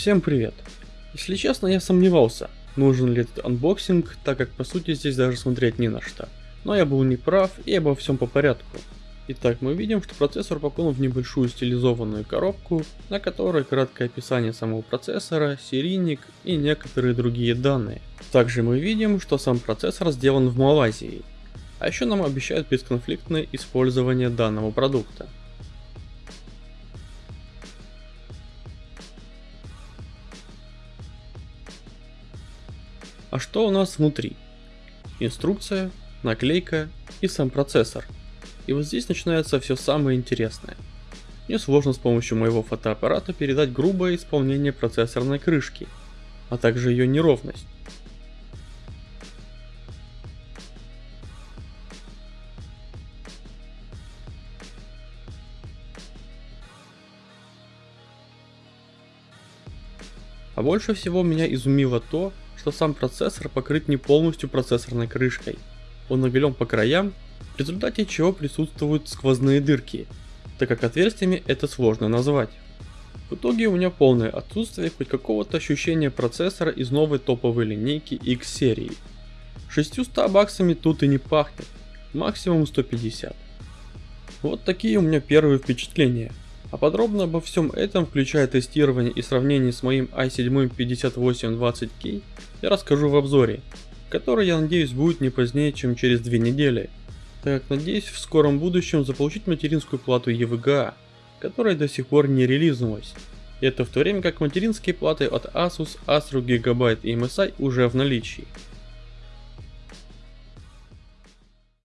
Всем привет! Если честно, я сомневался, нужен ли этот анбоксинг, так как по сути здесь даже смотреть не на что. Но я был неправ и обо всем по порядку. Итак, мы видим, что процессор упакован в небольшую стилизованную коробку, на которой краткое описание самого процессора, серийник и некоторые другие данные. Также мы видим, что сам процессор сделан в Малайзии. А еще нам обещают бесконфликтное использование данного продукта. А что у нас внутри? Инструкция, наклейка и сам процессор. И вот здесь начинается все самое интересное. Мне сложно с помощью моего фотоаппарата передать грубое исполнение процессорной крышки, а также ее неровность. А больше всего меня изумило то, что сам процессор покрыт не полностью процессорной крышкой. Он набелен по краям, в результате чего присутствуют сквозные дырки, так как отверстиями это сложно назвать. В итоге у меня полное отсутствие хоть какого-то ощущения процессора из новой топовой линейки X серии. 600 баксами тут и не пахнет, максимум 150. Вот такие у меня первые впечатления. А подробно обо всем этом, включая тестирование и сравнение с моим i7 5820K, я расскажу в обзоре, который я надеюсь будет не позднее, чем через две недели, так как надеюсь в скором будущем заполучить материнскую плату EVGA, которая до сих пор не релизнулась. Это в то время как материнские платы от Asus, Astro, Gigabyte и MSI уже в наличии.